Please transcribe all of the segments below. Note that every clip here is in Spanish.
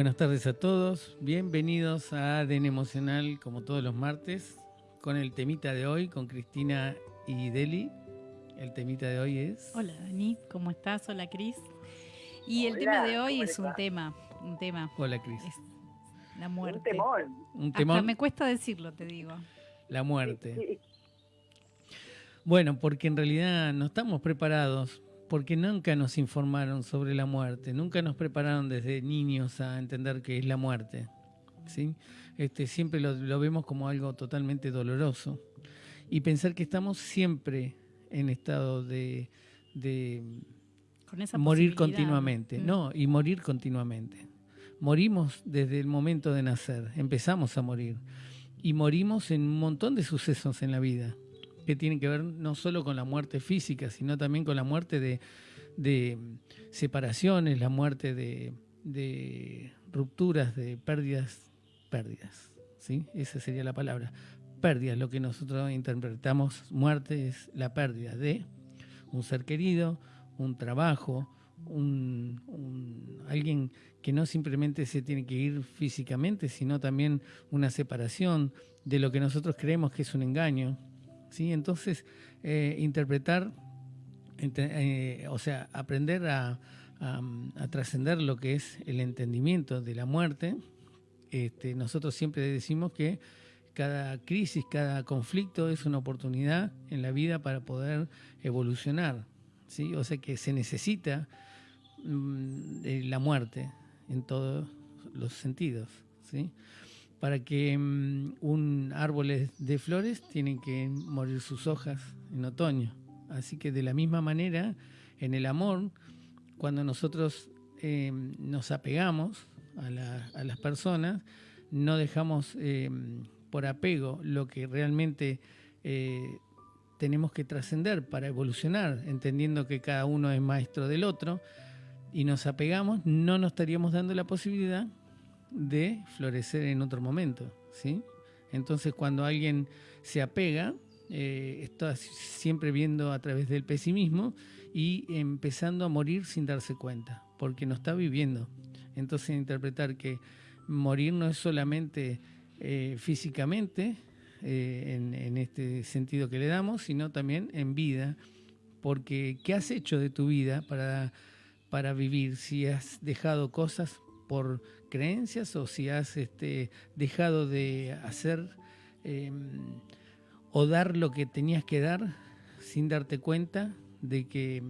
Buenas tardes a todos, bienvenidos a ADN Emocional como todos los martes con el temita de hoy con Cristina y Deli. El temita de hoy es... Hola Dani, ¿cómo estás? Hola Cris. Y el tema de hoy es un tema, un tema. Hola Cris. La muerte. Un temón. Un temón. Hasta me cuesta decirlo, te digo. La muerte. Bueno, porque en realidad no estamos preparados, porque nunca nos informaron sobre la muerte, nunca nos prepararon desde niños a entender qué es la muerte. ¿sí? Este, siempre lo, vemos como algo totalmente doloroso. Y pensar que estamos siempre en estado de, morir continuamente. Mm. No, y morir continuamente. Morimos desde el momento de nacer, empezamos a morir. Y morimos en un montón de sucesos en la vida que tienen que ver no solo con la muerte física, sino también con la muerte de, separaciones, la muerte de, rupturas, de pérdidas, pérdidas, ¿sí? Esa sería la palabra. Pérdidas, lo que nosotros interpretamos muerte es la pérdida de un ser querido, un trabajo, un, alguien que no simplemente se tiene que ir físicamente, sino también una separación de lo que nosotros creemos que es un engaño, ¿sí? Entonces, eh, interpretar, eh, o sea, aprender a, trascender lo que es el entendimiento de la muerte, este, nosotros siempre decimos que cada crisis, cada conflicto es una oportunidad en la vida para poder evolucionar, ¿sí? O sea que se necesita mm, la muerte en todos los sentidos, ¿sí? Para que mm, un árbol de flores tienen que morir sus hojas en otoño. Así que de la misma manera, en el amor, cuando nosotros em, nos apegamos a, las personas, no dejamos em, por apego lo que realmente eh, tenemos que trascender para evolucionar, entendiendo que cada uno es maestro del otro, y nos apegamos, no nos estaríamos dando la posibilidad de florecer en otro momento, ¿sí? Entonces cuando alguien se apega, eh, está siempre viendo a través del pesimismo y empezando a morir sin darse cuenta, porque no está viviendo. Entonces interpretar que morir no es solamente eh, físicamente, eh, en, en, este sentido que le damos, sino también en vida, porque ¿qué has hecho de tu vida para, para vivir? Si has dejado cosas por creencias o si has este, dejado de hacer em, o dar lo que tenías que dar sin darte cuenta de que,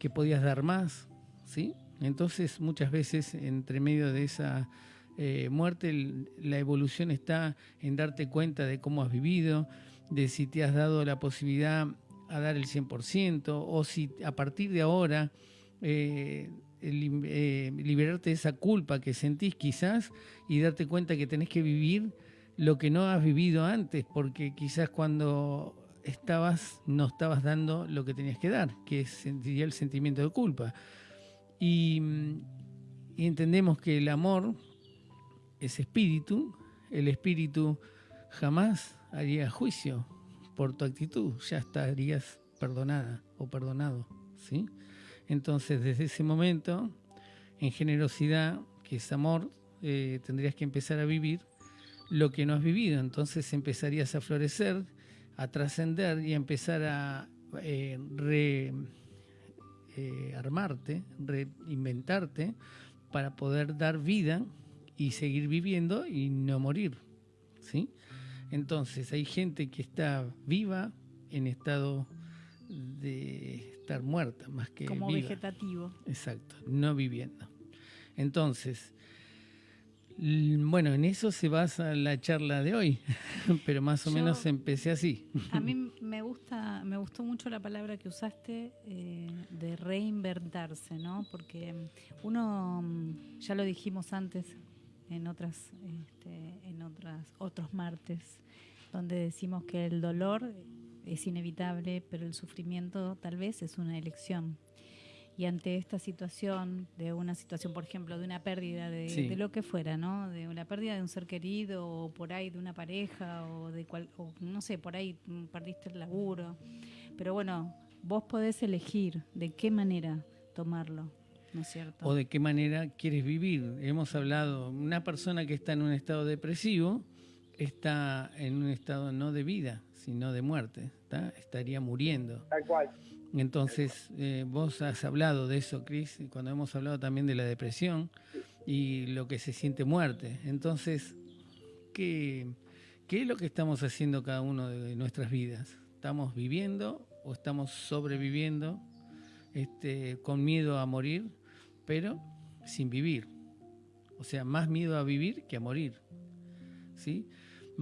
que podías dar más, ¿sí? Entonces muchas veces entre medio de esa eh, muerte la evolución está en darte cuenta de cómo has vivido, de si te has dado la posibilidad a dar el 100% o si a partir de ahora eh, eh, liberarte de esa culpa que sentís quizás y darte cuenta que tenés que vivir lo que no has vivido antes, porque quizás cuando estabas no estabas dando lo que tenías que dar, que sería el sentimiento de culpa. Y, y entendemos que el amor es espíritu, el espíritu jamás haría juicio por tu actitud, ya estarías perdonada o perdonado, ¿sí? Entonces, desde ese momento, en generosidad, que es amor, eh, tendrías que empezar a vivir lo que no has vivido. Entonces empezarías a florecer, a trascender y a empezar a eh, rearmarte, eh, reinventarte para poder dar vida y seguir viviendo y no morir. ¿sí? Entonces hay gente que está viva en estado de estar muerta más que como vegetativo. Exacto, no viviendo. Entonces, bueno, en eso se basa la charla de hoy, pero más o menos empecé así. A mí me gusta, me gustó mucho la palabra que usaste eh, de reinventarse, ¿no? Porque uno, ya lo dijimos antes en otras, este, en otras, otros martes, donde decimos que el dolor es inevitable, pero el sufrimiento tal vez es una elección. Y ante esta situación, de una situación, por ejemplo, de una pérdida de, lo que fuera, ¿no? De una pérdida de un ser querido, o por ahí de una pareja, o de cual, o no sé, por ahí perdiste el laburo. Pero bueno, vos podés elegir de qué manera tomarlo. ¿no es cierto? O de qué manera quieres vivir. Hemos hablado, una persona que está en un estado depresivo está en un estado no de vida, sino de muerte, estaría muriendo. Tal cual. Entonces, eh, vos has hablado de eso, Cris, cuando hemos hablado también de la depresión y lo que se siente muerte. Entonces, ¿qué, ¿qué es lo que estamos haciendo cada uno de nuestras vidas? ¿Estamos viviendo o estamos sobreviviendo este, con miedo a morir, pero sin vivir? O sea, más miedo a vivir que a morir. ¿Sí?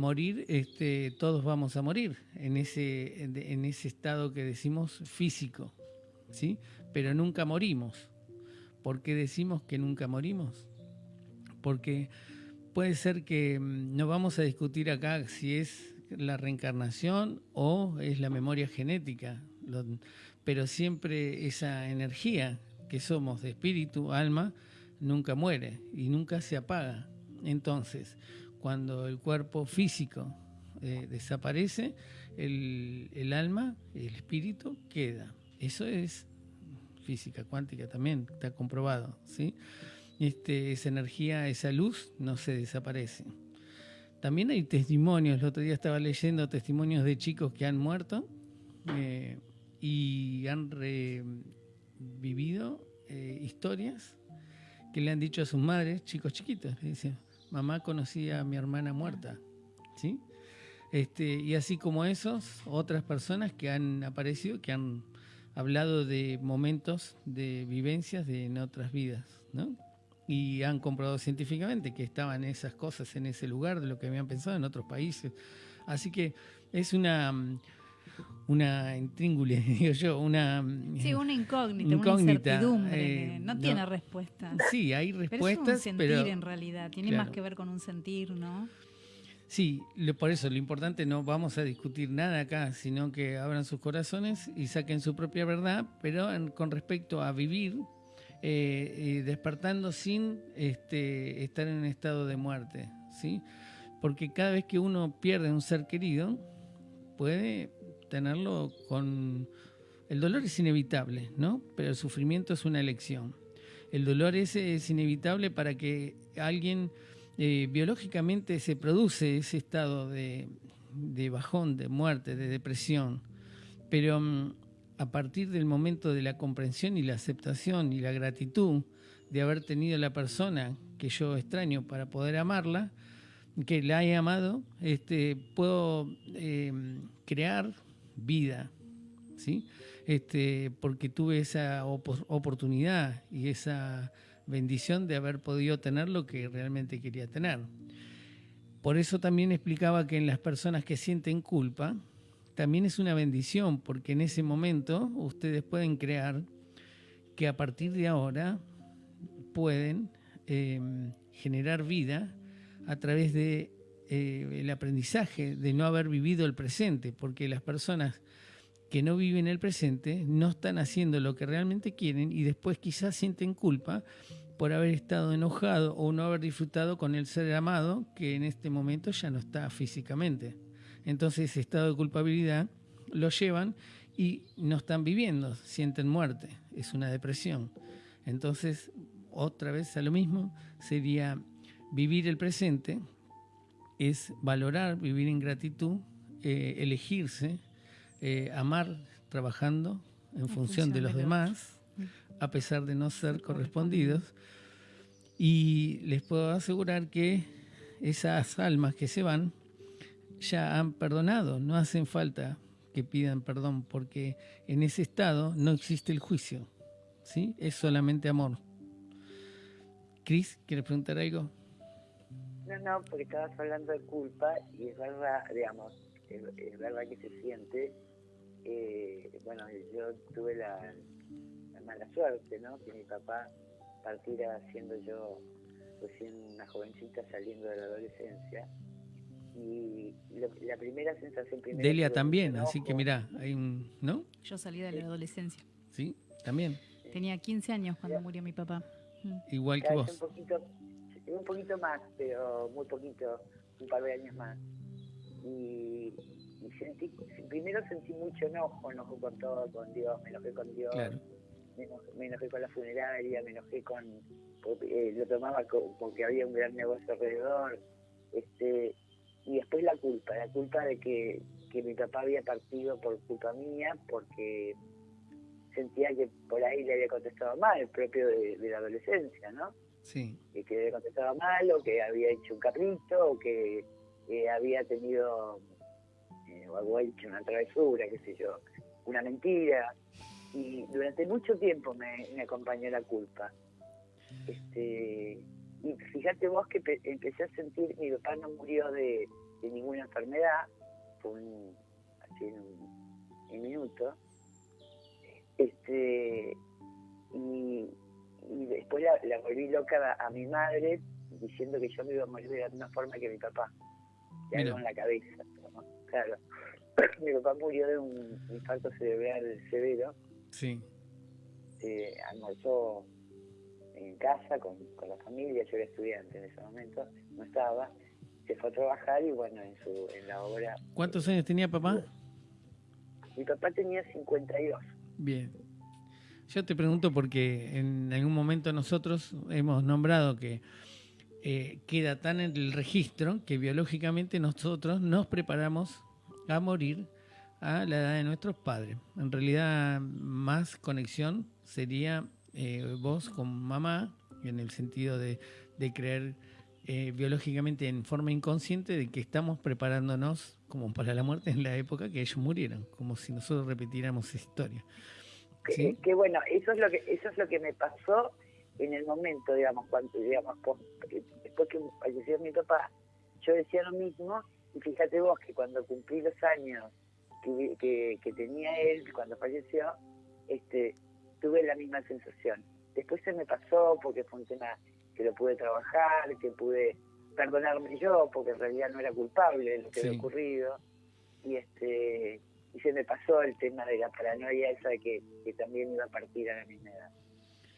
Morir, este, todos vamos a morir en ese, en ese estado que decimos físico, ¿sí? Pero nunca morimos. ¿Por qué decimos que nunca morimos? Porque puede ser que mm, no vamos a discutir acá si es la reencarnación o es la memoria genética, pero siempre esa energía que somos de espíritu, alma, nunca muere y nunca se apaga. Entonces, cuando el cuerpo físico eh, desaparece, el, alma, el espíritu queda. Eso es física cuántica también, está comprobado. ¿sí? Este, esa energía, esa luz no se desaparece. También hay testimonios, el otro día estaba leyendo testimonios de chicos que han muerto eh, y han revivido eh, historias que le han dicho a sus madres, chicos chiquitos, le dicen, mamá conocía a mi hermana muerta, ¿sí? Este, y así como esos, otras personas que han aparecido, que han hablado de momentos, de vivencias de en otras vidas, ¿no? Y han comprobado científicamente que estaban esas cosas en ese lugar de lo que habían pensado en otros países. Así que es una una intríngule, digo yo, una... Sí, una incógnita, una incertidumbre, eh, no, tiene respuesta. Sí, hay respuestas, pero... Es un sentir en realidad, tiene más que ver con un sentir, ¿no? Sí, por eso lo importante no vamos a discutir nada acá, sino que abran sus corazones y saquen su propia verdad, pero con respecto a vivir, eh, despertando sin este, estar en un estado de muerte, ¿sí? Porque cada vez que uno pierde un ser querido, puede tenerlo con... El dolor es inevitable, ¿no? Pero el sufrimiento es una elección. El dolor ese es inevitable para que alguien eh, biológicamente se produce ese estado de, bajón, de muerte, de depresión. Pero mm, a partir del momento de la comprensión y la aceptación y la gratitud de haber tenido la persona que yo extraño para poder amarla, que la he amado, este, puedo eh, crear vida, ¿sí? Este, porque tuve esa oportunidad y esa bendición de haber podido tener lo que realmente quería tener. Por eso también explicaba que en las personas que sienten culpa, también es una bendición, porque en ese momento ustedes pueden crear que a partir de ahora pueden em, generar vida a través de eh, el aprendizaje de no haber vivido el presente, porque las personas que no viven el presente no están haciendo lo que realmente quieren y después quizás sienten culpa por haber estado enojado o no haber disfrutado con el ser amado que en este momento ya no está físicamente. Entonces ese estado de culpabilidad lo llevan y no están viviendo, sienten muerte, es una depresión. Entonces, otra vez a lo mismo, sería vivir el presente, es valorar, vivir en gratitud, eh, elegirse, eh, amar trabajando en, función, de los demás, a pesar de no ser correspondidos. Y les puedo asegurar que esas almas que se van ya han perdonado, no hacen falta que pidan perdón, porque en ese estado no existe el juicio, ¿sí? Es solamente amor. Cris, ¿quieres preguntar algo? No, no, porque estabas hablando de culpa y es verdad, digamos, es, verdad que se siente. Eh, bueno, yo tuve la, mala suerte, ¿no? Que mi papá partiera siendo yo recién una jovencita saliendo de la adolescencia. Y la primera sensación primera... Delia también, así que mira, hay un... ¿No? Yo salí de la adolescencia. Sí, también. Tenía 15 años cuando murió mi papá. Igual que vos. Un poquito, un poquito más, pero muy poquito, un par de años más. Y, sentí, primero sentí mucho enojo, enojo con todo, con Dios, me enojé con Dios, me enojé con la funeraria, me enojé con, eh, lo tomaba porque había un gran negocio alrededor, este, y después la culpa, la culpa de que, que mi papá había partido por culpa mía, porque sentía que por ahí le había contestado mal, el propio de, la adolescencia, ¿no? Sí. Que, que contestado mal, o que había hecho un caprito, o que había tenido, eh, o había una travesura, qué sé yo, una mentira. Y durante mucho tiempo me, acompañó la culpa. Este, y fíjate vos que empecé a sentir, mi papá no murió de, ninguna enfermedad, fue un, así en un minuto, este, volví loca a, mi madre diciendo que yo me iba a morir de la misma forma que mi papá, de algo en la cabeza. Claro, mi papá murió de un infarto cerebral severo. Sí. Eh, almorzó en casa con, la familia, yo era estudiante en ese momento, no estaba, se fue a trabajar y bueno, en, su, en la obra... ¿Cuántos años tenía papá? Mi papá tenía 52. Bien. Yo te pregunto porque en algún momento nosotros hemos nombrado que eh, queda tan en el registro que biológicamente nosotros nos preparamos a morir a la edad de nuestros padres. En realidad, más conexión sería eh, vos con mamá, en el sentido de, creer eh, biológicamente en forma inconsciente de que estamos preparándonos como para la muerte en la época que ellos murieron, como si nosotros repitiéramos esa historia. Que, bueno, eso es lo que eso es lo que me pasó en el momento, digamos, cuando digamos después que falleció mi papá, yo decía lo mismo y fíjate vos que cuando cumplí los años que, que, tenía él cuando falleció, este tuve la misma sensación. Después se me pasó porque fue un tema que lo pude trabajar, que pude perdonarme yo porque en realidad no era culpable de lo que había ocurrido y este y se me pasó el tema de la paranoia esa de que, también iba a partir a la misma edad.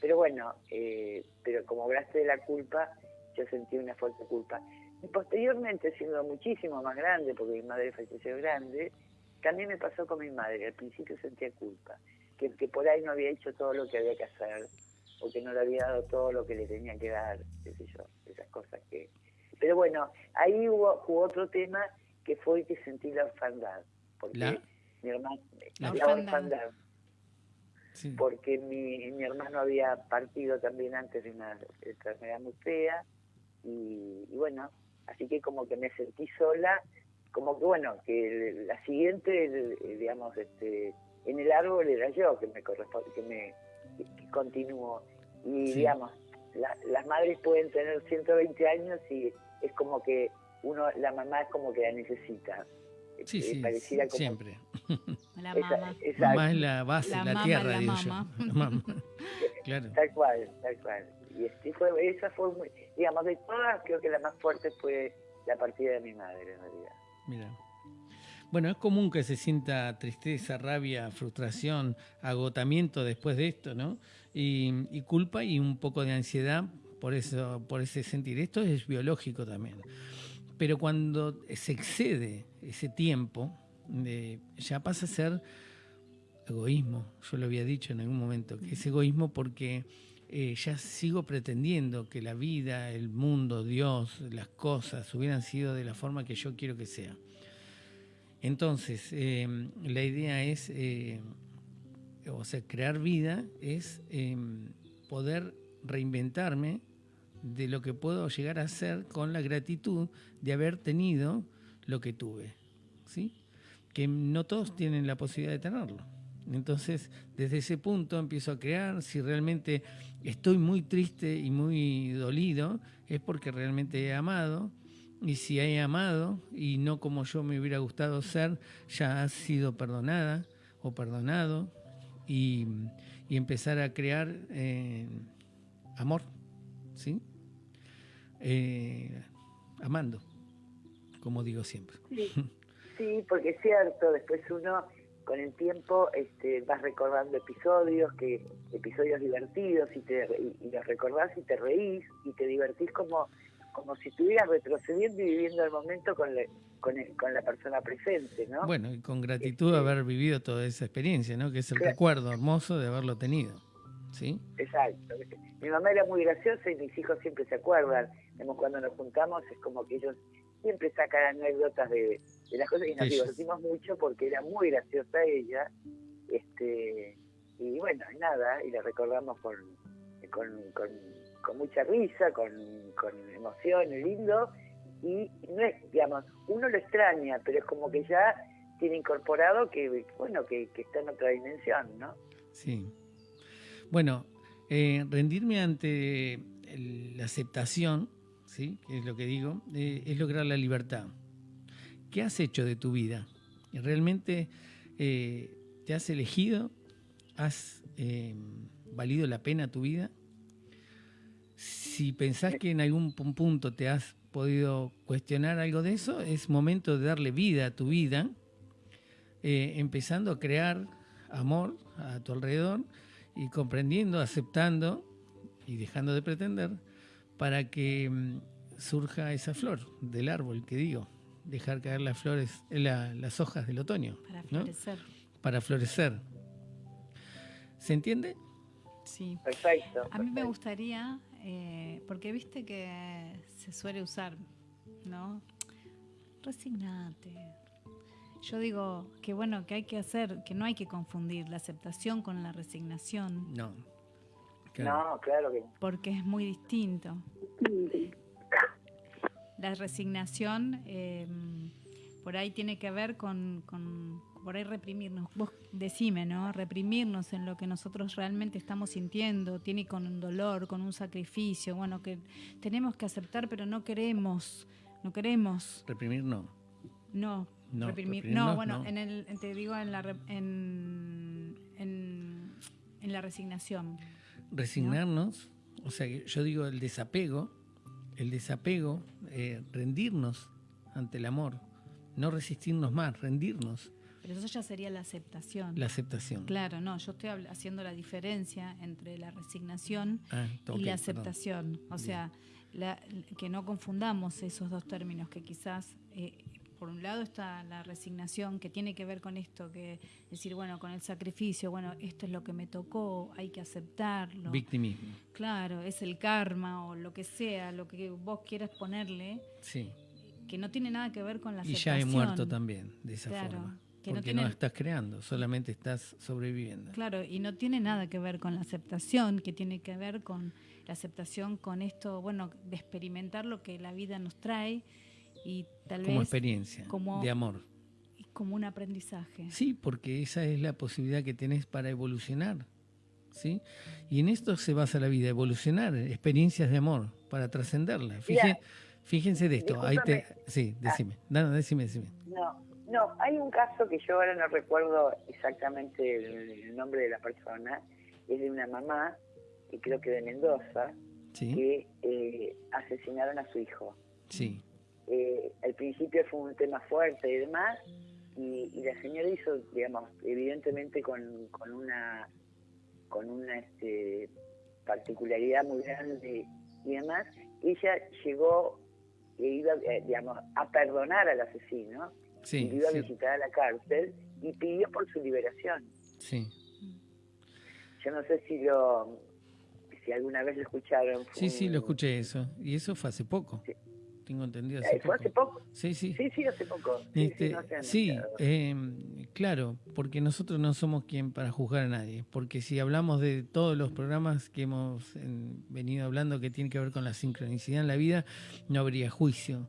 Pero bueno, eh, pero como hablaste de la culpa, yo sentí una fuerte culpa. Y posteriormente, siendo muchísimo más grande, porque mi madre falleció grande, también me pasó con mi madre. Al principio sentía culpa, que, que por ahí no había hecho todo lo que había que hacer, o que no le había dado todo lo que le tenía que dar, qué sé yo, esas cosas que... Pero bueno, ahí hubo, otro tema que fue que sentí la orfandad, porque mi hermano, la, orfandad. Porque mi, mi hermano había partido también antes de una enfermedad muy fea, y, bueno, así que como que me sentí sola, como que bueno, que la siguiente, digamos, este, en el árbol era yo que me corresponde, que me que, continúo. Y digamos, las madres pueden tener 120 años y es como que uno, la mamá es como que la necesita. Sí, eh, sí, pareciera como, siempre. La mamá. mamá es la base, la, la tierra, digo yo. claro. Tal cual, tal cual. Y este fue, esa fue, muy, digamos, de todas, creo que la más fuerte fue la partida de mi madre, en realidad. Mira. Bueno, es común que se sienta tristeza, rabia, frustración, agotamiento después de esto, ¿no? Y, culpa y un poco de ansiedad por eso, por ese sentir. Esto es biológico también. Pero cuando se excede ese tiempo, ya pasa a ser egoísmo. Yo lo había dicho en algún momento, que es egoísmo porque eh, ya sigo pretendiendo que la vida, el mundo, Dios, las cosas hubieran sido de la forma que yo quiero que sea. Entonces, eh, la idea es, eh, o sea, crear vida es poder reinventarme de lo que puedo llegar a ser con la gratitud de haber tenido lo que tuve. ¿sí? Que no todos tienen la posibilidad de tenerlo. Entonces, desde ese punto empiezo a crear, si realmente estoy muy triste y muy dolido, es porque realmente he amado, y si he amado y no como yo me hubiera gustado ser, ya ha sido perdonada o perdonado, y, empezar a crear eh, amor, ¿sí? Eh, amando, como digo siempre. Sí, porque es cierto, después uno con el tiempo este, vas recordando episodios, que episodios divertidos y, te, y, los recordás y te reís y te divertís como, como si estuvieras retrocediendo y viviendo el momento con, con, con, la persona presente, ¿no? Bueno, y con gratitud este, haber vivido toda esa experiencia, ¿no? Que es el recuerdo hermoso de haberlo tenido. ¿Sí? Exacto. Mi mamá era muy graciosa y mis hijos siempre se acuerdan. cuando nos juntamos es como que ellos siempre sacan anécdotas de, las cosas y nos divertimos mucho porque era muy graciosa ella. este Y bueno, nada, y la recordamos con, con, mucha risa, con, con emoción, lindo. Y no es, digamos, uno lo extraña, pero es como que ya tiene incorporado que, bueno, que, está en otra dimensión, ¿no? Sí. Bueno, eh, rendirme ante la aceptación, ¿sí? que es lo que digo, eh, es lograr la libertad. ¿Qué has hecho de tu vida? ¿Realmente eh, te has elegido? ¿Has valido la pena tu vida? Si pensás que en algún punto te has podido cuestionar algo de eso, es momento de darle vida a tu vida empezando a crear amor a tu alrededor y comprendiendo, aceptando y dejando de pretender para que mm, surja esa flor del árbol que digo, dejar caer las flores, las hojas del otoño. Para florecer. Para florecer. ¿Se entiende? Sí. Perfecto. A mí me gustaría, eh, porque viste que se suele usar, ¿no? Resignate, yo digo que bueno, que hay que hacer, que no hay que confundir la aceptación con la resignación. No. No, claro que Porque es muy distinto. La resignación em, por ahí tiene que ver con, con, por ahí reprimirnos. Vos decime, ¿no? Reprimirnos en lo que nosotros realmente estamos sintiendo, tiene con un dolor, con un sacrificio, bueno, que tenemos que aceptar, pero no queremos, no queremos. Reprimir no. No, no, reprimir. No, bueno, En el, te digo en la, en, en, la resignación. Resignarnos, o sea, yo digo el desapego, el desapego, eh, rendirnos ante el amor, no resistirnos más, rendirnos. Pero eso ya sería la aceptación. La aceptación. Claro, no, yo estoy haciendo la diferencia entre la resignación ah, y la aceptación. O sea, que no confundamos esos dos términos que quizás eh, por un lado está la resignación que tiene que ver con esto, que decir, bueno, con el sacrificio, bueno, esto es lo que me tocó, hay que aceptarlo. Victimismo. Claro, es el karma o lo que sea, lo que vos quieras ponerle. Sí. Que no tiene nada que ver con la aceptación. Y ya he muerto también, de esa forma. Que porque no, estás creando, solamente estás sobreviviendo. Claro, y no tiene nada que ver con la aceptación, que tiene que ver con la aceptación, con esto, bueno, de experimentar lo que la vida nos trae y tal como experiencia de amor. Como un aprendizaje. Sí, porque esa es la posibilidad que tenés para evolucionar. ¿sí? Y en esto se basa la vida, evolucionar, experiencias de amor, para trascenderla. Fíjense, de esto. Ahí te, sí, decime. No, decime, decime. No, no, hay un caso que yo ahora no recuerdo exactamente el, nombre de la persona, es de una mamá, y creo que de Mendoza, que eh, asesinaron a su hijo. Sí eh, al principio fue un tema fuerte y demás, y, la señora hizo, digamos, evidentemente con, con una con una este, particularidad muy grande y demás, ella llegó e iba, eh, digamos, a perdonar al asesino, y iba a visitar a la cárcel y pidió por su liberación. Sí. Yo no sé si lo si alguna vez lo escucharon. Sí, sí, lo escuché eso. Y eso fue hace poco. Sí tengo entendido. Hace, ¿Fue hace poco? Sí, sí. Sí, sí, hace poco. Sí, este, em, claro, porque nosotros no somos quien para juzgar a nadie. Porque si hablamos de todos los programas que hemos venido hablando que tienen que ver con la sincronicidad en la vida, no habría juicio.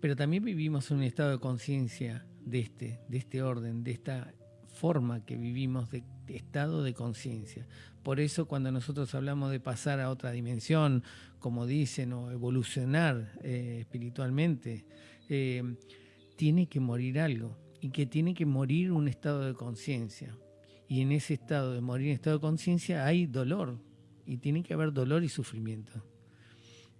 Pero también vivimos en un estado de conciencia de este, de este orden, de esta forma que vivimos de estado de conciencia. Por eso cuando nosotros hablamos de pasar a otra dimensión, como dicen, o evolucionar eh, espiritualmente, eh, tiene que morir algo y que tiene que morir un estado de conciencia. Y en ese estado de morir en estado de conciencia hay dolor y tiene que haber dolor y sufrimiento.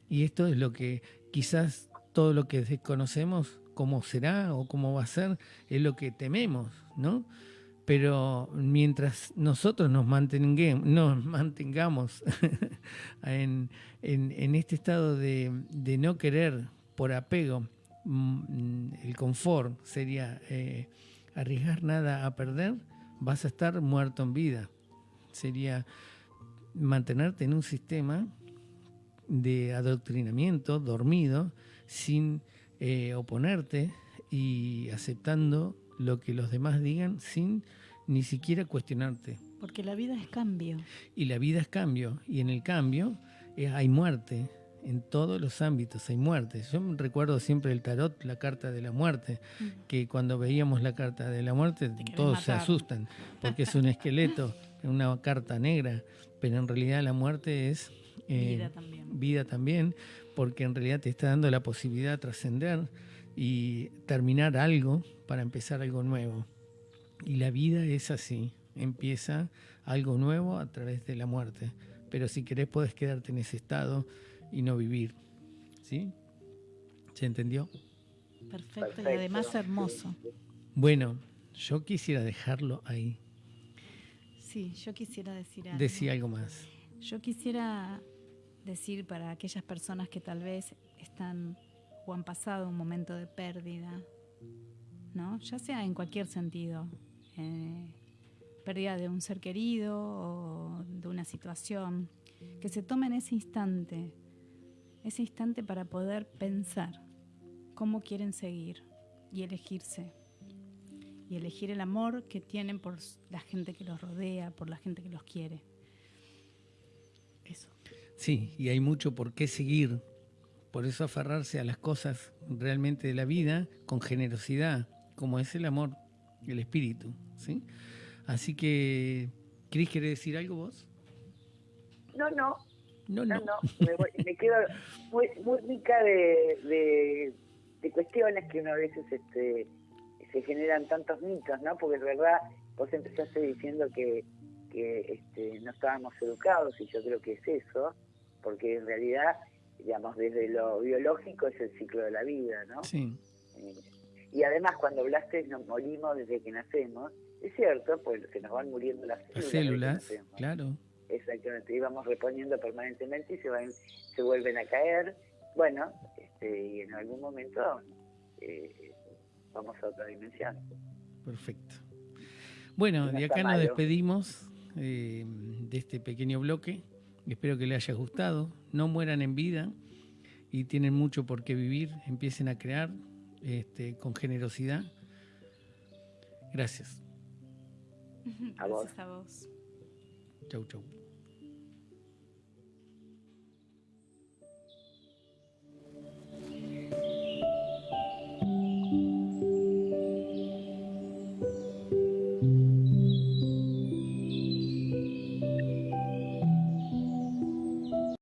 Y esto es lo que quizás todo lo que desconocemos, cómo será o cómo va a ser, es lo que tememos, ¿no? Pero mientras nosotros nos nos mantengamos en, este estado de, no querer por apego, mm, el confort sería eh, arriesgar nada a perder, vas a estar muerto en vida. Sería mantenerte en un sistema de adoctrinamiento dormido sin eh, oponerte y aceptando lo que los demás digan sin ni siquiera cuestionarte. Porque la vida es cambio. Y la vida es cambio. Y en el cambio eh, hay muerte. En todos los ámbitos hay muerte. Yo recuerdo siempre el tarot, la carta de la muerte, que cuando veíamos la carta de la muerte todos se asustan, porque es un esqueleto, una carta negra, pero en realidad la muerte es eh, vida, también. vida también, porque en realidad te está dando la posibilidad de trascender y terminar algo para empezar algo nuevo. Y la vida es así, empieza algo nuevo a través de la muerte. Pero si querés podés quedarte en ese estado y no vivir. ¿Sí? ¿Se entendió? Perfecto, y además hermoso. Bueno, yo quisiera dejarlo ahí. Sí, yo quisiera decir algo. Decir algo más. Yo quisiera decir para aquellas personas que tal vez están o han pasado un momento de pérdida, ¿no? Ya sea en cualquier sentido, eh, pérdida de un ser querido o de una situación, que se tomen ese instante, ese instante para poder pensar cómo quieren seguir y elegirse. Y elegir el amor que tienen por la gente que los rodea, por la gente que los quiere. Eso. Sí, y hay mucho por qué seguir. Por eso aferrarse a las cosas realmente de la vida con generosidad, como es el amor, el espíritu. ¿sí? Así que, Cris, ¿querés decir algo vos? No, no. No, no. Me, quedo muy, muy rica de, de, cuestiones que una a veces este, se generan tantos mitos, ¿no? Porque es verdad, vos empezaste diciendo que, que este, no estábamos educados y yo creo que es eso, porque en realidad, digamos, desde lo biológico es el ciclo de la vida, ¿no? Sí. Eh, y además cuando hablaste nos morimos desde que nacemos, es cierto, pues se nos van muriendo las células. claro. Exactamente, íbamos reponiendo permanentemente y se van, se vuelven a caer. Bueno, este, y en algún momento eh, vamos a otra dimensión. Perfecto. Bueno, de acá nos despedimos eh, de este pequeño bloque. Espero que les haya gustado. No mueran en vida y tienen mucho por qué vivir. Empiecen a crear este, con generosidad. Gracias. A vos. a vos. Chau, chau.